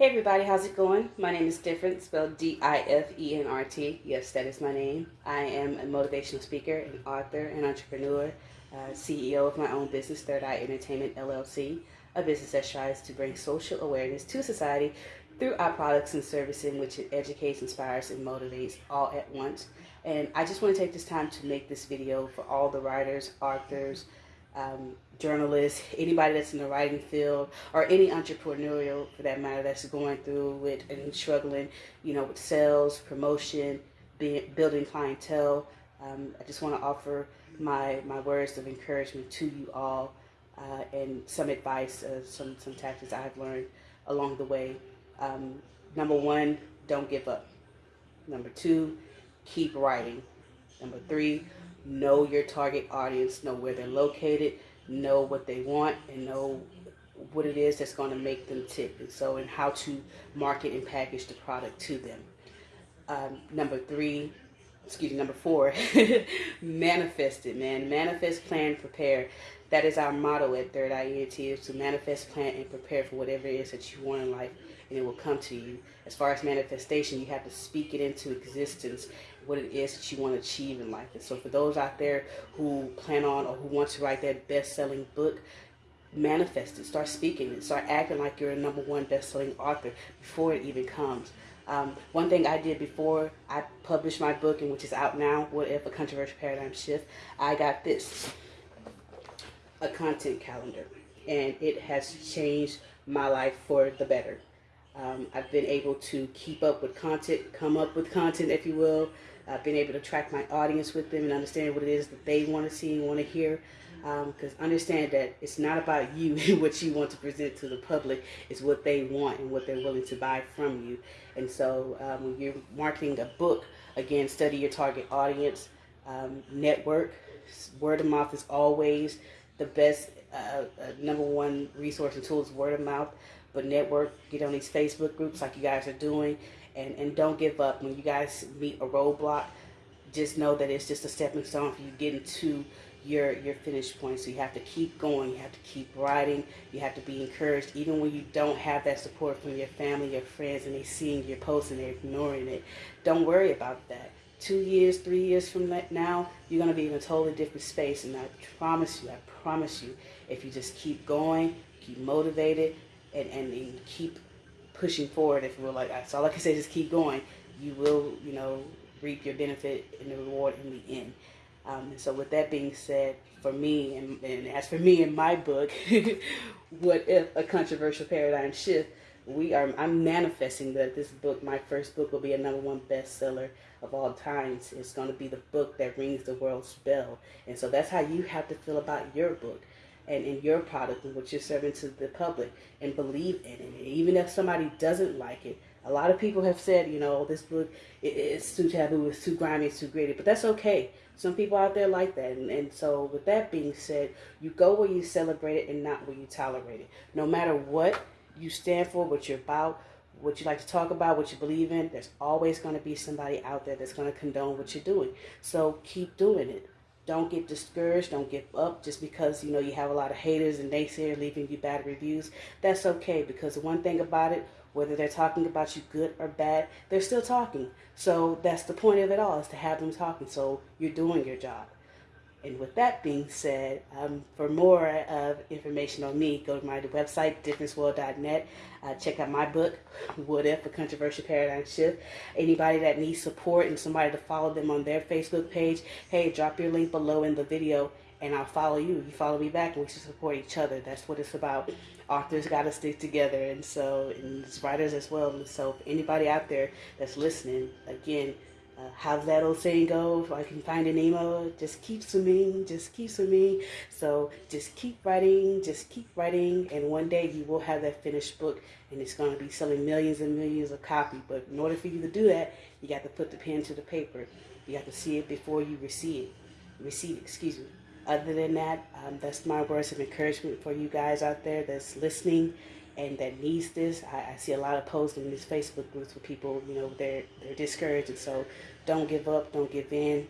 Hey everybody, how's it going? My name is Different, spelled D-I-F-E-N-R-T. Yes, that is my name. I am a motivational speaker, an author, an entrepreneur, uh, CEO of my own business, Third Eye Entertainment LLC, a business that strives to bring social awareness to society through our products and services in which it educates, inspires, and motivates all at once. And I just want to take this time to make this video for all the writers, authors, um, journalists, anybody that's in the writing field, or any entrepreneurial for that matter that's going through it and struggling, you know, with sales, promotion, being, building clientele. Um, I just want to offer my my words of encouragement to you all uh, and some advice, uh, some some tactics I've learned along the way. Um, number one, don't give up. Number two, keep writing. Number three, know your target audience, know where they're located, know what they want, and know what it is that's going to make them tick. And so, and how to market and package the product to them. Um, number three, excuse me, number four, manifest it, man. Manifest, plan, prepare. That is our motto at Third Eye ENT is to manifest, plan, and prepare for whatever it is that you want in life, and it will come to you. As far as manifestation, you have to speak it into existence, what it is that you want to achieve in life. And so for those out there who plan on or who want to write that best-selling book, manifest it. Start speaking it. Start acting like you're a number one best-selling author before it even comes. Um, one thing I did before I published my book, and which is out now, What If a Controversial Paradigm Shift, I got this, a content calendar. And it has changed my life for the better. Um, I've been able to keep up with content, come up with content, if you will. I've been able to track my audience with them and understand what it is that they want to see and want to hear. Because um, understand that it's not about you and what you want to present to the public. It's what they want and what they're willing to buy from you. And so um, when you're marketing a book, again, study your target audience, um, network. Word of mouth is always the best uh, uh, number one resource and tool is word of mouth. But network, get on these Facebook groups like you guys are doing, and, and don't give up. When you guys meet a roadblock, just know that it's just a stepping stone for you getting to your your finish point. So you have to keep going. You have to keep writing. You have to be encouraged, even when you don't have that support from your family, your friends, and they seeing your posts and they're ignoring it. Don't worry about that. Two years, three years from now, you're gonna be in a totally different space. And I promise you, I promise you, if you just keep going, keep motivated, and, and, and keep pushing forward, if will, like that's all I say, just keep going. You will, you know, reap your benefit and the reward in the end. Um, so with that being said, for me, and, and as for me in my book, what if a controversial paradigm shift, we are, I'm manifesting that this book, my first book, will be a number one bestseller of all times. It's going to be the book that rings the world's bell. And so that's how you have to feel about your book and in your product and what you're serving to the public and believe in it. Even if somebody doesn't like it, a lot of people have said, you know, this book it's too taboo, it's too grimy, it's too gritty, but that's okay. Some people out there like that, and, and so with that being said, you go where you celebrate it and not where you tolerate it. No matter what you stand for, what you're about, what you like to talk about, what you believe in, there's always going to be somebody out there that's going to condone what you're doing. So keep doing it. Don't get discouraged. Don't give up just because, you know, you have a lot of haters and naysayers leaving you bad reviews. That's okay because the one thing about it, whether they're talking about you good or bad, they're still talking. So that's the point of it all is to have them talking. So you're doing your job. And with that being said, um, for more of information on me, go to my website, differenceworld.net. Uh, check out my book, What If, A Controversial Paradigm Shift. Anybody that needs support and somebody to follow them on their Facebook page, hey, drop your link below in the video and I'll follow you. You follow me back and we should support each other. That's what it's about. Authors got to stick together and so, and writers as well. And so anybody out there that's listening, again, uh, how's that old saying go? If I can Finding Nemo, just keep swimming, just keep swimming. So just keep writing, just keep writing, and one day you will have that finished book, and it's going to be selling millions and millions of copies. But in order for you to do that, you got to put the pen to the paper. You have to see it before you receive it. Receive it, excuse me. Other than that, um, that's my words of encouragement for you guys out there that's listening and that needs this. I, I see a lot of posts in these Facebook groups with people, you know, they're they're discouraged, and so don't give up, don't give in.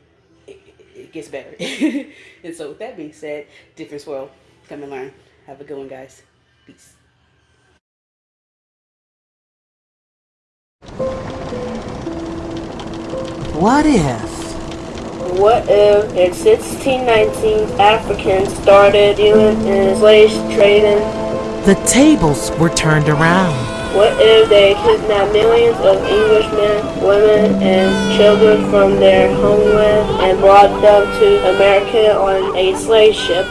It, it gets better. and so, with that being said, difference world, come and learn. Have a good one, guys. Peace. What if? What if in 1619 Africans started dealing in slave trading the tables were turned around. What if they kidnapped millions of Englishmen, women, and children from their homeland and brought them to America on a slave ship?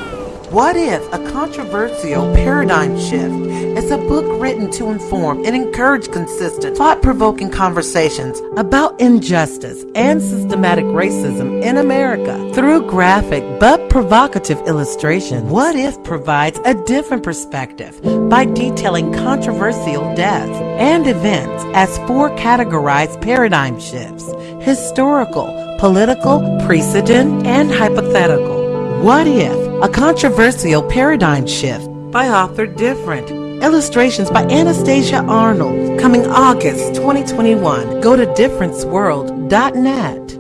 What if a controversial paradigm shift is a book written to inform and encourage consistent, thought provoking conversations about injustice and systematic racism in America through graphic but provocative illustration? What if provides a different perspective by detailing controversial deaths and events as four categorized paradigm shifts historical, political, precedent, and hypothetical? What if? A controversial paradigm shift by author Different. Illustrations by Anastasia Arnold. Coming August 2021. Go to differenceworld.net.